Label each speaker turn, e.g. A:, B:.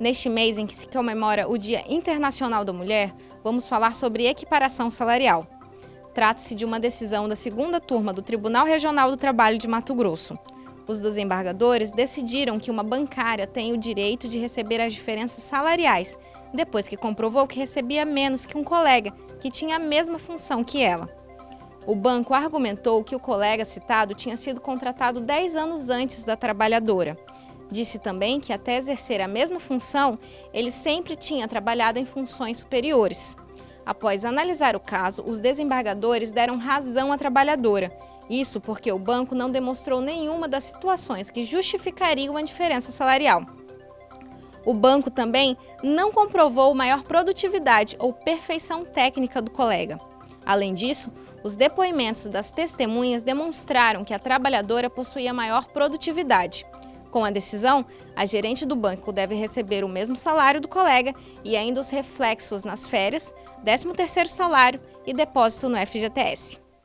A: Neste mês em que se comemora o Dia Internacional da Mulher, vamos falar sobre equiparação salarial. Trata-se de uma decisão da segunda turma do Tribunal Regional do Trabalho de Mato Grosso. Os desembargadores decidiram que uma bancária tem o direito de receber as diferenças salariais, depois que comprovou que recebia menos que um colega, que tinha a mesma função que ela. O banco argumentou que o colega citado tinha sido contratado 10 anos antes da trabalhadora Disse também que até exercer a mesma função, ele sempre tinha trabalhado em funções superiores. Após analisar o caso, os desembargadores deram razão à trabalhadora. Isso porque o banco não demonstrou nenhuma das situações que justificariam a diferença salarial. O banco também não comprovou maior produtividade ou perfeição técnica do colega. Além disso, os depoimentos das testemunhas demonstraram que a trabalhadora possuía maior produtividade. Com a decisão, a gerente do banco deve receber o mesmo salário do colega e ainda os reflexos nas férias, 13º salário e depósito no FGTS.